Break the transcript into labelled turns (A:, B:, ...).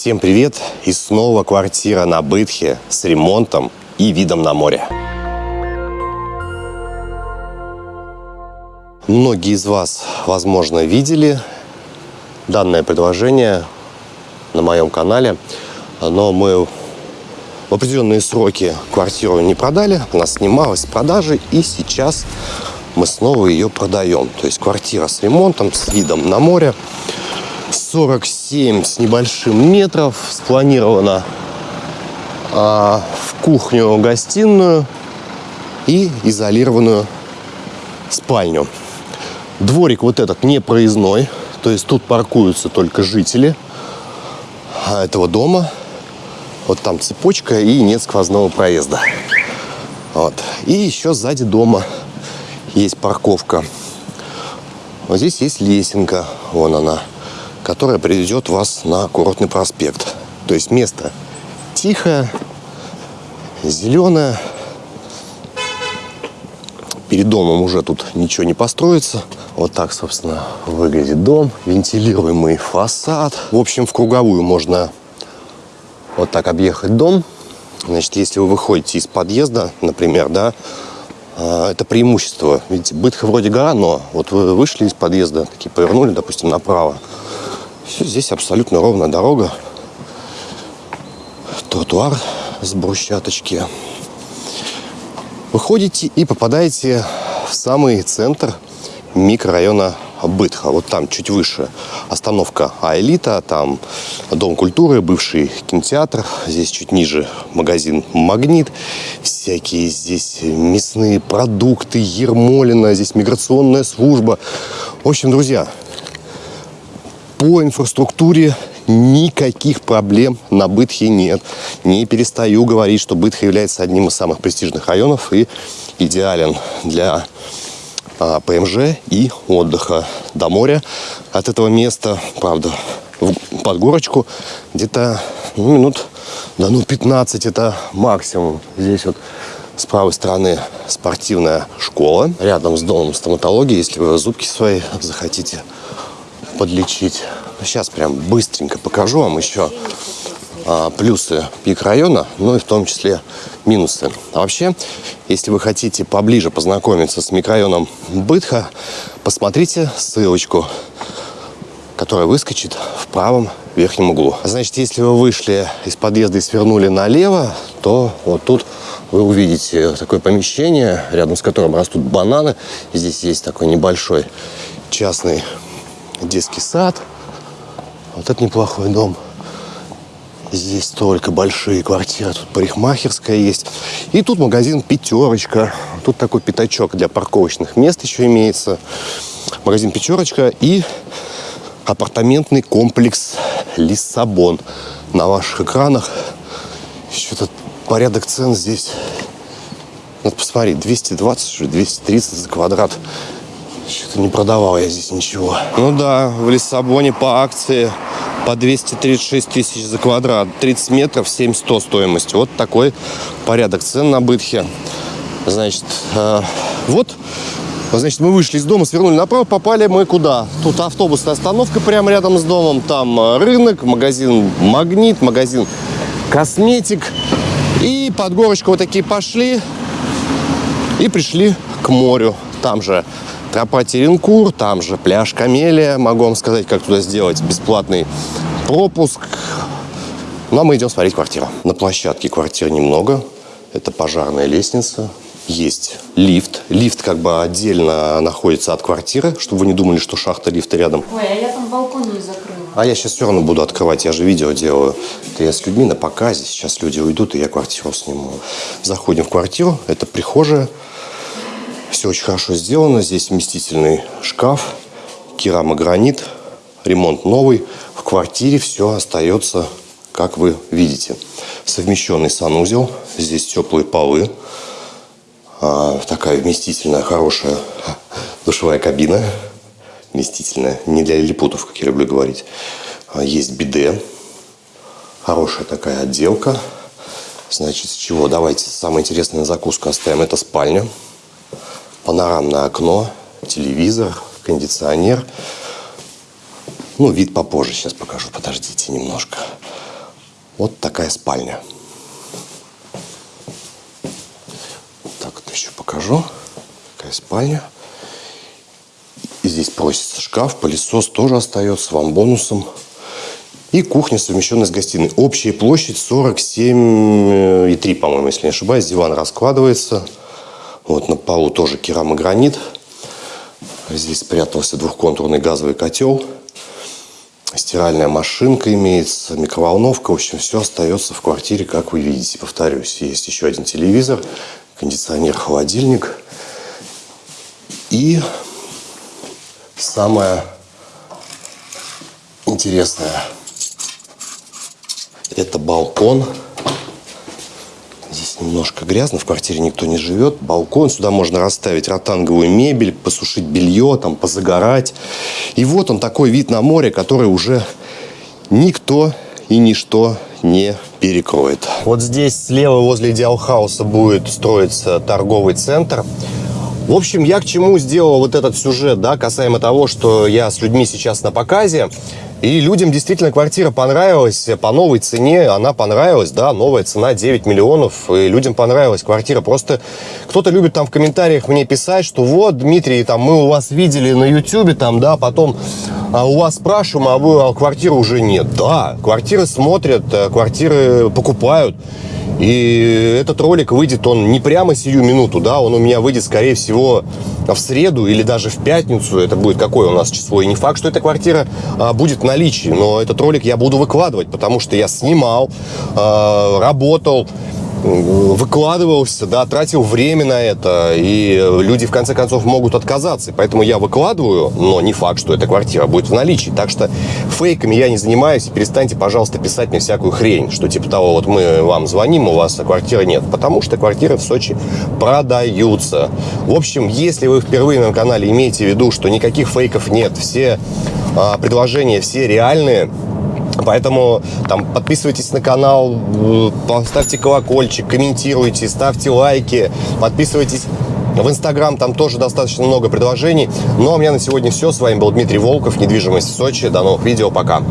A: Всем привет! И снова квартира на Бытхе с ремонтом и видом на море. Многие из вас, возможно, видели данное предложение на моем канале, но мы в определенные сроки квартиру не продали, она снималась с продажи, и сейчас мы снова ее продаем. То есть квартира с ремонтом, с видом на море. 47 с небольшим метров. Спланировано а, в кухню-гостиную и изолированную спальню. Дворик вот этот не проездной, то есть тут паркуются только жители этого дома. Вот там цепочка и нет сквозного проезда. Вот. И еще сзади дома есть парковка. Вот здесь есть лесенка, вон она которая приведет вас на курортный проспект. То есть место тихое, зеленое. Перед домом уже тут ничего не построится. Вот так, собственно, выглядит дом. Вентилируемый фасад. В общем, в круговую можно вот так объехать дом. Значит, если вы выходите из подъезда, например, да, а, это преимущество. Видите, бытха вроде гора, но вот вы вышли из подъезда, такие повернули, допустим, направо. Все, здесь абсолютно ровная дорога. Тротуар с брусчаточки. Выходите и попадаете в самый центр микрорайона Бытха. Вот там чуть выше остановка Аэлита, там Дом культуры, бывший кинотеатр. Здесь чуть ниже магазин Магнит. Всякие здесь мясные продукты, Ермолина, здесь миграционная служба. В общем, друзья, по инфраструктуре никаких проблем на Бытхе нет. Не перестаю говорить, что Бытха является одним из самых престижных районов и идеален для а, ПМЖ и отдыха до моря. От этого места, правда, под горочку где-то ну, минут да ну 15 это максимум. Здесь вот с правой стороны спортивная школа. Рядом с домом стоматологии, если вы зубки свои захотите подлечить. Сейчас прям быстренько покажу вам еще а, плюсы пик района, ну и в том числе минусы. А вообще, если вы хотите поближе познакомиться с микрорайоном Бытха, посмотрите ссылочку, которая выскочит в правом верхнем углу. Значит, если вы вышли из подъезда и свернули налево, то вот тут вы увидите такое помещение, рядом с которым растут бананы. Здесь есть такой небольшой частный детский сад. Вот это неплохой дом. Здесь только большие квартиры. Тут парикмахерская есть. И тут магазин «Пятерочка». Тут такой пятачок для парковочных мест еще имеется. Магазин «Пятерочка» и апартаментный комплекс «Лиссабон». На ваших экранах что-то порядок цен здесь. Надо посмотреть, 220, 230 за квадрат. Что-то не продавал я здесь ничего. Ну да, в Лиссабоне по акции по 236 тысяч за квадрат. 30 метров, 7100 стоимость. Вот такой порядок цен на Бытхе. Значит, э, вот Значит, мы вышли из дома, свернули направо, попали мы куда? Тут автобусная остановка прямо рядом с домом. Там э, рынок, магазин «Магнит», магазин «Косметик». И под горочку вот такие пошли и пришли к морю. Там же Тропа Теренкур, там же пляж Камелия. Могу вам сказать, как туда сделать бесплатный пропуск. Ну, а мы идем смотреть квартиру. На площадке квартир немного. Это пожарная лестница. Есть лифт. Лифт как бы отдельно находится от квартиры, чтобы вы не думали, что шахта лифта рядом.
B: Ой, а я там балкон не закрыла.
A: А я сейчас все равно буду открывать, я же видео делаю. Это я с людьми на показе, сейчас люди уйдут, и я квартиру сниму. Заходим в квартиру, это прихожая. Все очень хорошо сделано. Здесь вместительный шкаф, керамогранит, ремонт новый. В квартире все остается, как вы видите. Совмещенный санузел. Здесь теплые полы. А, такая вместительная, хорошая душевая кабина. Вместительная. Не для лилипутов, как я люблю говорить. А, есть биде. Хорошая такая отделка. Значит, с чего? Давайте самое интересное на закуску оставим. Это спальня панорамное окно, телевизор, кондиционер. Ну, вид попозже сейчас покажу, подождите немножко. Вот такая спальня. Так вот еще покажу. Такая спальня. И здесь просится шкаф, пылесос тоже остается вам бонусом. И кухня, совмещенная с гостиной. Общая площадь 47,3, по-моему, если не ошибаюсь. Диван раскладывается. Вот на полу тоже керамогранит. Здесь спрятался двухконтурный газовый котел. Стиральная машинка имеется, микроволновка. В общем, все остается в квартире, как вы видите. Повторюсь, есть еще один телевизор, кондиционер, холодильник. И самое интересное – это балкон. Немножко грязно, в квартире никто не живет. Балкон, сюда можно расставить ротанговую мебель, посушить белье, там, позагорать. И вот он такой вид на море, который уже никто и ничто не перекроет. Вот здесь слева возле Идеалхауса будет строиться торговый центр. В общем, я к чему сделал вот этот сюжет, да, касаемо того, что я с людьми сейчас на показе. И людям действительно квартира понравилась по новой цене, она понравилась, да, новая цена 9 миллионов, и людям понравилась квартира. Просто кто-то любит там в комментариях мне писать, что вот, Дмитрий, там мы у вас видели на YouTube, там, да, потом а у вас спрашиваем, а вы а квартиры уже нет. Да, квартиры смотрят, э, квартиры покупают. И этот ролик выйдет, он не прямо сию минуту, да, он у меня выйдет, скорее всего, в среду или даже в пятницу. Это будет какое у нас число. И не факт, что эта квартира а, будет в наличии, но этот ролик я буду выкладывать, потому что я снимал, а, работал, выкладывался, да, тратил время на это, и люди в конце концов могут отказаться. Поэтому я выкладываю, но не факт, что эта квартира будет в наличии. Так что фейками я не занимаюсь, перестаньте, пожалуйста, писать мне всякую хрень, что типа того, вот мы вам звоним, у вас квартиры нет. Потому что квартиры в Сочи продаются. В общем, если вы впервые на канале имеете в виду, что никаких фейков нет, все а, предложения, все реальные, Поэтому там подписывайтесь на канал, э, поставьте колокольчик, комментируйте, ставьте лайки, подписывайтесь в Инстаграм, там тоже достаточно много предложений. Ну а у меня на сегодня все. С вами был Дмитрий Волков, недвижимость в Сочи. До новых видео, пока.